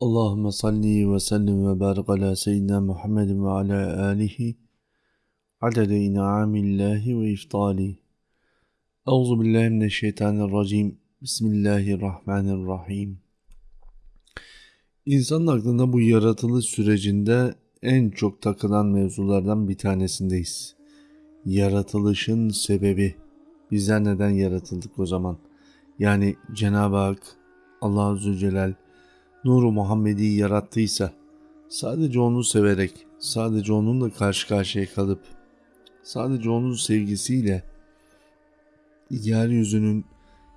Allahümme salli ve sellim ve barik ala seyyidina Muhammedin ve ala alihi adede in'amillahi ve iftali. Euzu billahi mineşşeytanirracim. Bismillahirrahmanirrahim. İnsanın aklında bu yaratılış sürecinde en çok takılan mevzulardan bir tanesindeyiz. Yaratılışın sebebi. Bizler neden yaratıldık o zaman? Yani Cenab-ı Hak, Allah Azze Celal, nuru Muhammed'i yarattıysa sadece onu severek, sadece onunla karşı karşıya kalıp sadece onun sevgisiyle yeryüzünün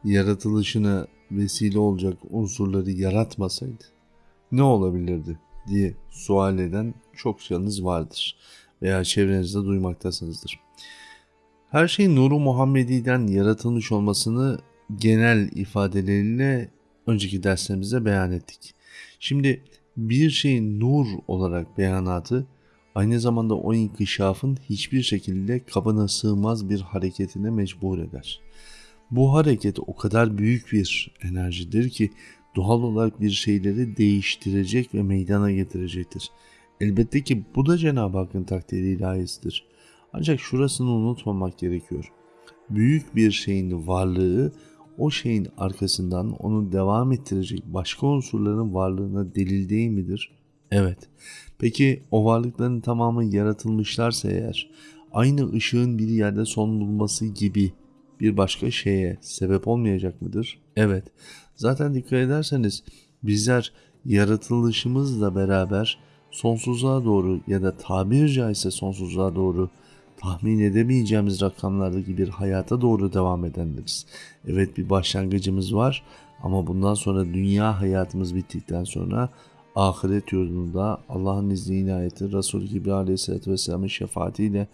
yaratılışına vesile olacak unsurları yaratmasaydı ne olabilirdi diye sual eden çok çokçanız vardır veya çevrenizde duymaktasınızdır. Her şey nuru Muhammedi'den yaratılmış olmasını genel ifadeleriyle önceki derslerimizde beyan ettik. Şimdi bir şeyin nur olarak beyanatı aynı zamanda o inkişafın hiçbir şekilde kabına sığmaz bir hareketine mecbur eder. Bu hareket o kadar büyük bir enerjidir ki doğal olarak bir şeyleri değiştirecek ve meydana getirecektir. Elbette ki bu da Cenab-ı Hakk'ın takdiri ilahisidir. Ancak şurasını unutmamak gerekiyor. Büyük bir şeyin varlığı o şeyin arkasından onu devam ettirecek başka unsurların varlığına delil değil midir? Evet. Peki o varlıkların tamamı yaratılmışlarsa eğer aynı ışığın bir yerde son bulması gibi bir başka şeye sebep olmayacak mıdır? Evet. Zaten dikkat ederseniz bizler yaratılışımızla beraber sonsuzluğa doğru ya da tabiri caizse sonsuzluğa doğru tahmin edemeyeceğimiz rakamlardaki bir hayata doğru devam edenleriz. Evet bir başlangıcımız var ama bundan sonra dünya hayatımız bittikten sonra ahiret yurdunda Allah'ın izni inayeti Resulü gibi aleyhissalatü vesselamın şefaatiyle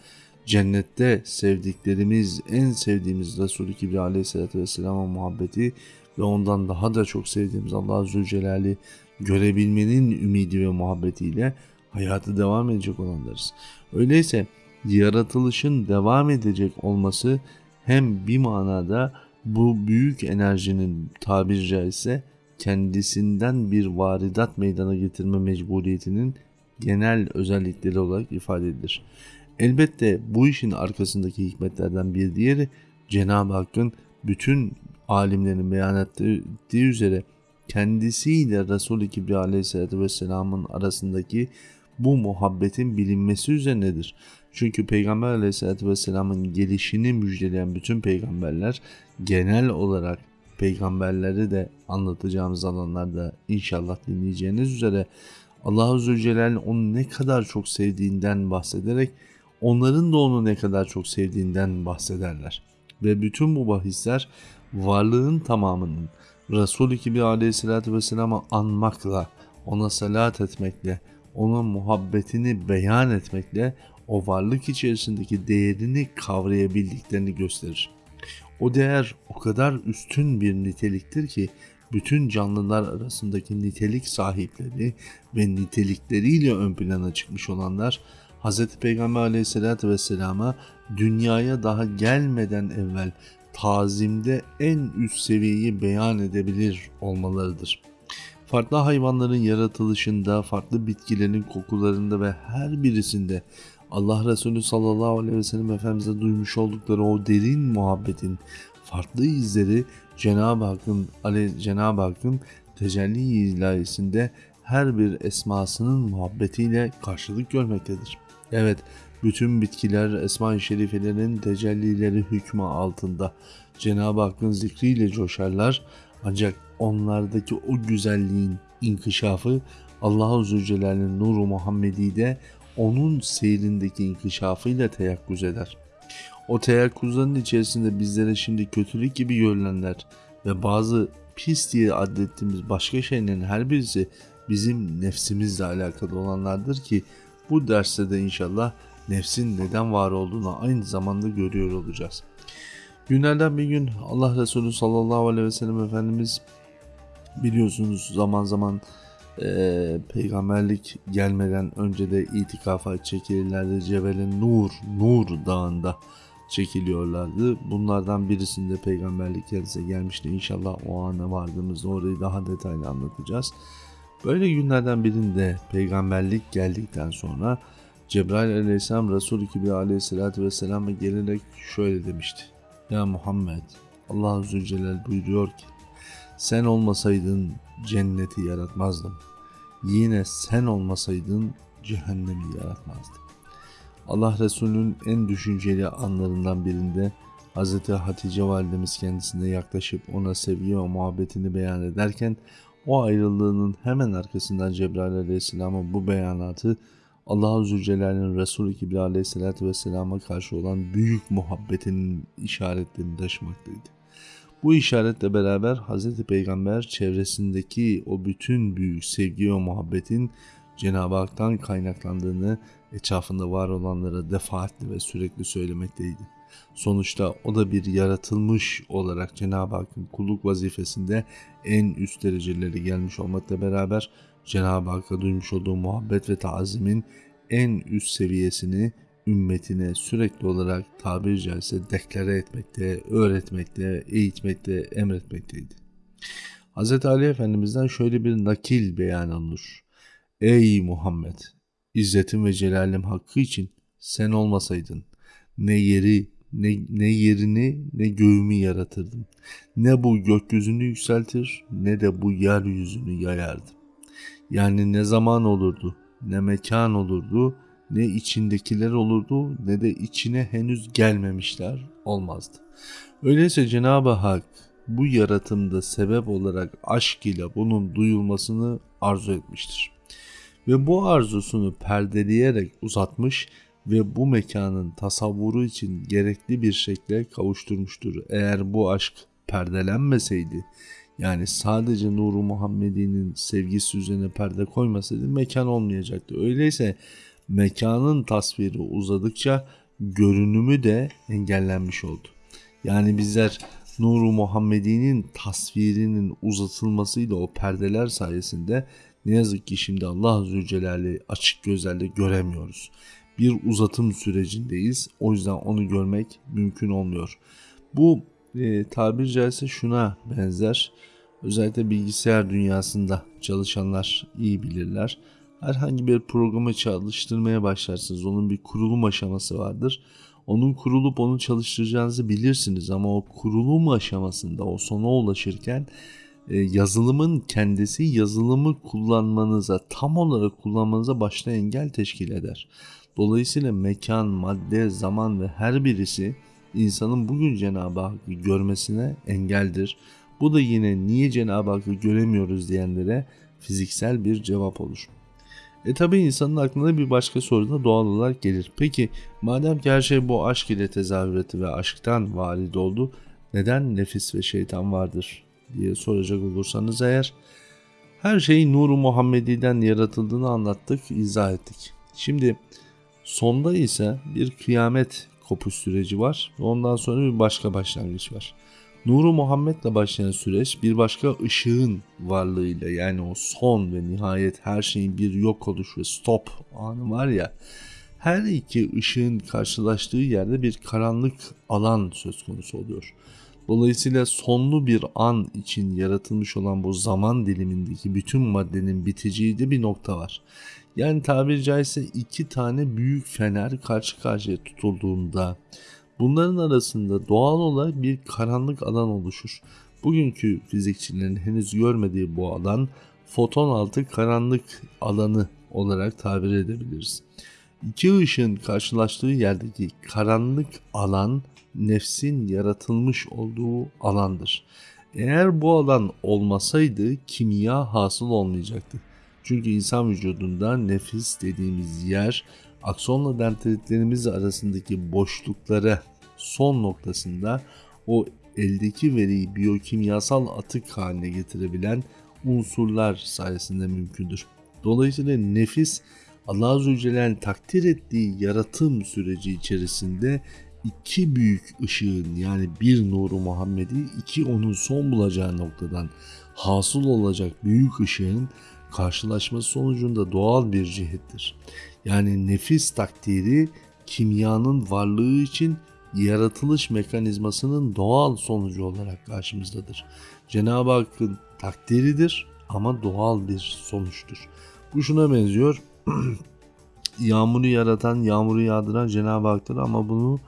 cennette sevdiklerimiz, en sevdiğimiz Resulü Kibri aleyhissalatü vesselamın muhabbeti ve ondan daha da çok sevdiğimiz Allah Zülcelal'i görebilmenin ümidi ve muhabbetiyle hayatı devam edecek olanlarız. Öyleyse yaratılışın devam edecek olması hem bir manada bu büyük enerjinin tabiri caizse kendisinden bir varidat meydana getirme mecburiyetinin genel özellikleri olarak ifade edilir. Elbette bu işin arkasındaki hikmetlerden bir diğeri Cenab-ı Hakk'ın bütün alimlerin beyan ettiği üzere kendisiyle Resul-i Kibri Aleyhisselatü Vesselam'ın arasındaki bu muhabbetin bilinmesi üzerinedir. Çünkü Peygamber Aleyhisselatü Vesselam'ın gelişini müjdeleyen bütün peygamberler genel olarak peygamberleri de anlatacağımız alanlarda inşallah dinleyeceğiniz üzere Allah Azze Celal onu ne kadar çok sevdiğinden bahsederek onların da onu ne kadar çok sevdiğinden bahsederler. Ve bütün bu bahisler varlığın tamamının Resul-i Kibri Aleyhisselatü Vesselam'ı anmakla, ona salat etmekle, onun muhabbetini beyan etmekle o varlık içerisindeki değerini kavrayabildiklerini gösterir. O değer o kadar üstün bir niteliktir ki bütün canlılar arasındaki nitelik sahipleri ve nitelikleriyle ön plana çıkmış olanlar Hz. Peygamber aleyhissalatü vesselama dünyaya daha gelmeden evvel tazimde en üst seviyeyi beyan edebilir olmalarıdır. Farklı hayvanların yaratılışında, farklı bitkilerin kokularında ve her birisinde Allah Resulü sallallahu aleyhi ve sellem Efendimiz'e duymuş oldukları o derin muhabbetin farklı izleri Cenab-ı Hakk'ın Cenab-ı Hakk'ın tecelli ilahisinde her bir esmasının muhabbetiyle karşılık görmektedir. Evet, bütün bitkiler Esma-i Şerifelerin tecellileri hükmü altında Cenab-ı Hakk'ın zikriyle coşarlar ancak onlardaki o güzelliğin inkişafı Allah-u Zülcelal'in nuru Muhammedi'de onun seyrindeki inkişafıyla teyakkuz eder. O teyakkuzların içerisinde bizlere şimdi kötülük gibi görünenler ve bazı pis diye adettiğimiz başka şeylerin her birisi bizim nefsimizle alakalı olanlardır ki bu derste de inşallah nefsin neden var olduğunu aynı zamanda görüyor olacağız. Günlerden bir gün Allah Resulü sallallahu aleyhi ve sellem Efendimiz biliyorsunuz zaman zaman e, peygamberlik gelmeden önce de itikafa çekilirlerdi. Cebel'in Nur, Nur dağında çekiliyorlardı. Bunlardan birisinde peygamberlik kendisine gelmişti. İnşallah o ana vardığımızda orayı daha detaylı anlatacağız. Böyle günlerden birinde peygamberlik geldikten sonra Cebrail aleyhisselam Resul-i Kibriya aleyhissalatü vesselam'a gelerek şöyle demişti. Ya Muhammed Allah Azze Celal buyuruyor ki sen olmasaydın cenneti yaratmazdım. Yine sen olmasaydın cehennemi yaratmazdım. Allah Resulü'nün en düşünceli anlarından birinde Hz. Hatice validemiz kendisine yaklaşıp ona sevgi ve muhabbetini beyan ederken o ayrılığının hemen arkasından Cebrail aleyhisselamın bu beyanatı Allah Azze Celle'nin Resulü Kibriya aleyhissalatü vesselama karşı olan büyük muhabbetinin işaretlerini taşımaktaydı. Bu işaretle beraber Hz. Peygamber çevresindeki o bütün büyük sevgi ve muhabbetin Cenab-ı Hak'tan kaynaklandığını etrafında var olanlara defaatli ve sürekli söylemekteydi. Sonuçta o da bir yaratılmış olarak Cenab-ı Hakk'ın kulluk vazifesinde en üst dereceleri gelmiş olmakla beraber Cenab-ı Hakk'a duymuş olduğu muhabbet ve taazimin en üst seviyesini ümmetine sürekli olarak tabiri caizse deklare etmekte, öğretmekte, eğitmekte, emretmekteydi. Hz. Ali Efendimiz'den şöyle bir nakil beyan alınır. Ey Muhammed! İzzetim ve celalim hakkı için sen olmasaydın ne yeri ne, ne yerini ne göğümü yaratırdım. Ne bu gökyüzünü yükseltir ne de bu yeryüzünü yayardım. Yani ne zaman olurdu, ne mekan olurdu, ne içindekiler olurdu ne de içine henüz gelmemişler olmazdı. Öyleyse Cenab-ı Hak bu yaratımda sebep olarak aşk ile bunun duyulmasını arzu etmiştir. Ve bu arzusunu perdeleyerek uzatmış ve bu mekanın tasavvuru için gerekli bir şekle kavuşturmuştur. Eğer bu aşk perdelenmeseydi yani sadece Nuru Muhammedi'nin sevgisi üzerine perde koymasaydı mekan olmayacaktı. Öyleyse mekanın tasviri uzadıkça görünümü de engellenmiş oldu. Yani bizler Nuru Muhammedi'nin tasvirinin uzatılmasıyla o perdeler sayesinde ne yazık ki şimdi Allah Azze Celal'i açık gözlerle göremiyoruz. Bir uzatım sürecindeyiz. O yüzden onu görmek mümkün olmuyor. Bu e, tabir caizse şuna benzer. Özellikle bilgisayar dünyasında çalışanlar iyi bilirler. Herhangi bir programı çalıştırmaya başlarsınız. Onun bir kurulum aşaması vardır. Onun kurulup onu çalıştıracağınızı bilirsiniz ama o kurulum aşamasında o sona ulaşırken e, yazılımın kendisi yazılımı kullanmanıza tam olarak kullanmanıza başta engel teşkil eder. Dolayısıyla mekan, madde, zaman ve her birisi insanın bugün Cenab-ı Hakk'ı görmesine engeldir. Bu da yine niye Cenab-ı Hakk'ı göremiyoruz diyenlere fiziksel bir cevap olur. E tabi insanın aklına bir başka soru da doğal olarak gelir. Peki madem ki her şey bu aşk ile tezahür ve aşktan valid oldu neden nefis ve şeytan vardır diye soracak olursanız eğer her şey Nuru Muhammedi'den yaratıldığını anlattık, izah ettik. Şimdi sonda ise bir kıyamet kopuş süreci var ve ondan sonra bir başka başlangıç var. Nuru Muhammed'le başlayan süreç bir başka ışığın varlığıyla yani o son ve nihayet her şeyin bir yok oluş ve stop anı var ya her iki ışığın karşılaştığı yerde bir karanlık alan söz konusu oluyor. Dolayısıyla sonlu bir an için yaratılmış olan bu zaman dilimindeki bütün maddenin biteceği de bir nokta var. Yani tabiri caizse iki tane büyük fener karşı karşıya tutulduğunda bunların arasında doğal olarak bir karanlık alan oluşur. Bugünkü fizikçilerin henüz görmediği bu alan foton altı karanlık alanı olarak tabir edebiliriz. İki ışığın karşılaştığı yerdeki karanlık alan nefsin yaratılmış olduğu alandır. Eğer bu alan olmasaydı kimya hasıl olmayacaktı. Çünkü insan vücudunda nefis dediğimiz yer aksonla dendritlerimiz arasındaki boşluklara son noktasında o eldeki veriyi biyokimyasal atık haline getirebilen unsurlar sayesinde mümkündür. Dolayısıyla nefis Allah Azze Celle'nin takdir ettiği yaratım süreci içerisinde iki büyük ışığın yani bir nuru Muhammed'i iki onun son bulacağı noktadan hasıl olacak büyük ışığın karşılaşması sonucunda doğal bir cihettir. Yani nefis takdiri kimyanın varlığı için yaratılış mekanizmasının doğal sonucu olarak karşımızdadır. Cenab-ı Hakk'ın takdiridir ama doğal bir sonuçtur. Bu şuna benziyor. yağmuru yaratan, yağmuru yağdıran Cenab-ı Hak'tır ama bunu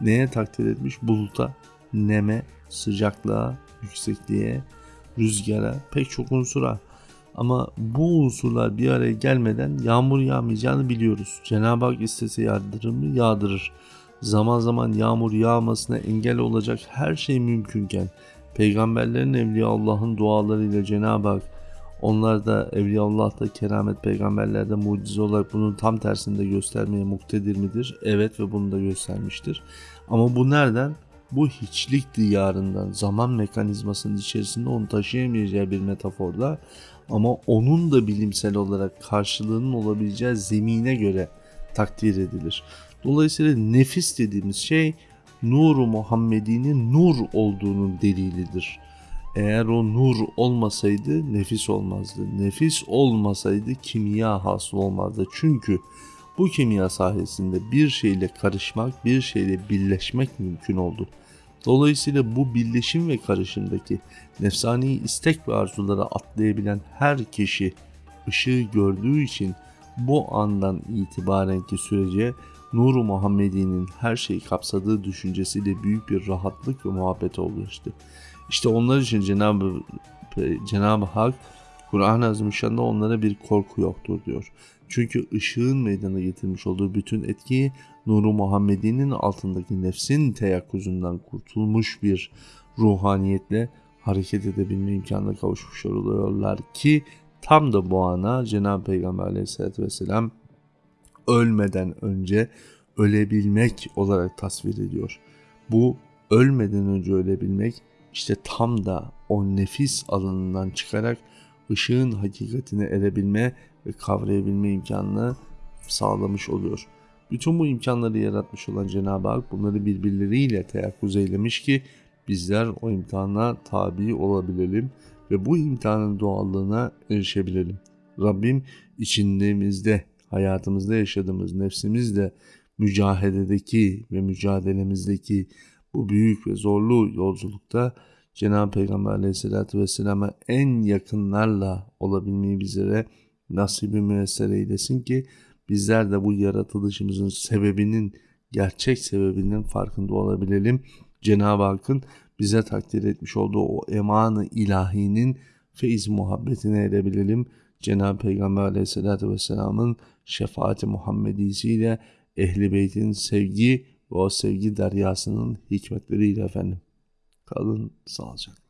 neye takdir etmiş? Buluta, neme, sıcaklığa, yüksekliğe, rüzgara, pek çok unsura. Ama bu unsurlar bir araya gelmeden yağmur yağmayacağını biliyoruz. Cenab-ı Hak istese yağdırır mı? Yağdırır. Zaman zaman yağmur yağmasına engel olacak her şey mümkünken peygamberlerin Evliya Allah'ın dualarıyla Cenab-ı Hak onlar da Evliyaullah'ta keramet peygamberlerde mucize olarak bunun tam tersini de göstermeye muktedir midir? Evet ve bunu da göstermiştir. Ama bu nereden? Bu hiçlik diyarından, zaman mekanizmasının içerisinde onu taşıyamayacağı bir metaforda ama onun da bilimsel olarak karşılığının olabileceği zemine göre takdir edilir. Dolayısıyla nefis dediğimiz şey nuru Muhammedi'nin nur olduğunun delilidir. Eğer o nur olmasaydı nefis olmazdı. Nefis olmasaydı kimya hasıl olmazdı. Çünkü bu kimya sayesinde bir şeyle karışmak, bir şeyle birleşmek mümkün oldu. Dolayısıyla bu birleşim ve karışımdaki nefsani istek ve arzulara atlayabilen her kişi ışığı gördüğü için bu andan itibarenki sürece Nur-u Muhammedi'nin her şeyi kapsadığı düşüncesiyle büyük bir rahatlık ve muhabbet oluştu. İşte onlar için Cenab-ı Cenab-ı Hak Kur'an-ı Azimüşşan'da onlara bir korku yoktur diyor. Çünkü ışığın meydana getirmiş olduğu bütün etkiyi Nuru Muhammedi'nin altındaki nefsin teyakkuzundan kurtulmuş bir ruhaniyetle hareket edebilme imkanına kavuşmuş oluyorlar ki tam da bu ana Cenab-ı Peygamber aleyhissalatü vesselam ölmeden önce ölebilmek olarak tasvir ediyor. Bu ölmeden önce ölebilmek işte tam da o nefis alanından çıkarak ışığın hakikatine erebilme ve kavrayabilme imkanını sağlamış oluyor. Bütün bu imkanları yaratmış olan Cenab-ı Hak bunları birbirleriyle teyakkuz eylemiş ki bizler o imtihana tabi olabilelim ve bu imtihanın doğallığına erişebilelim. Rabbim içindemizde, hayatımızda yaşadığımız nefsimizle mücahededeki ve mücadelemizdeki bu büyük ve zorlu yolculukta Cenab-ı Peygamber aleyhissalatü vesselam'a en yakınlarla olabilmeyi bizlere nasibi müessere eylesin ki bizler de bu yaratılışımızın sebebinin, gerçek sebebinin farkında olabilelim. Cenab-ı Hakk'ın bize takdir etmiş olduğu o emanı ilahinin feiz muhabbetine erebilelim. Cenab-ı Peygamber aleyhissalatü vesselamın şefaati Muhammedisiyle ehli beytin sevgi ve o sevgi deryasının hikmetleriyle efendim. Kalın sağlıcakla.